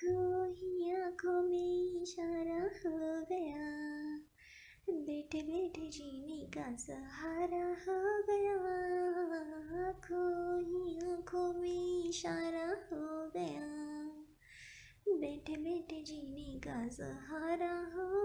आँखों ही आँखों में इशारा हो गया। बैठे बैठे जीने का सहारा हो गया। आँखों ही आँखों में इशारा हो गया। बैठे बैठे जीने का सहारा हो